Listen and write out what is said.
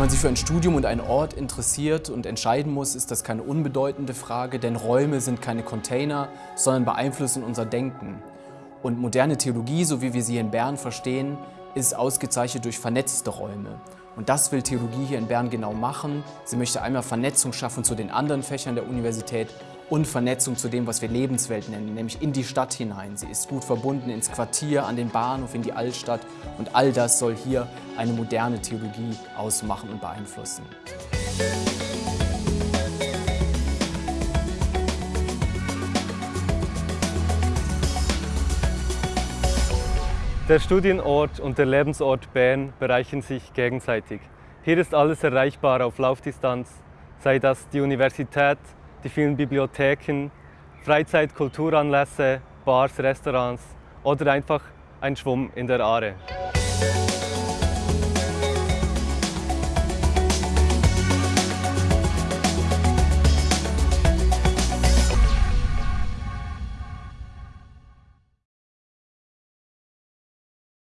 man sich für ein Studium und einen Ort interessiert und entscheiden muss, ist das keine unbedeutende Frage, denn Räume sind keine Container, sondern beeinflussen unser Denken. Und moderne Theologie, so wie wir sie in Bern verstehen, ist ausgezeichnet durch vernetzte Räume. Und das will Theologie hier in Bern genau machen. Sie möchte einmal Vernetzung schaffen zu den anderen Fächern der Universität und Vernetzung zu dem, was wir Lebenswelt nennen, nämlich in die Stadt hinein. Sie ist gut verbunden ins Quartier, an den Bahnhof, in die Altstadt und all das soll hier eine moderne Theologie ausmachen und beeinflussen. Der Studienort und der Lebensort Bern bereichern sich gegenseitig. Hier ist alles erreichbar auf Laufdistanz, sei das die Universität, die vielen Bibliotheken, Freizeit-, Kulturanlässe, Bars, Restaurants oder einfach ein Schwumm in der Aare.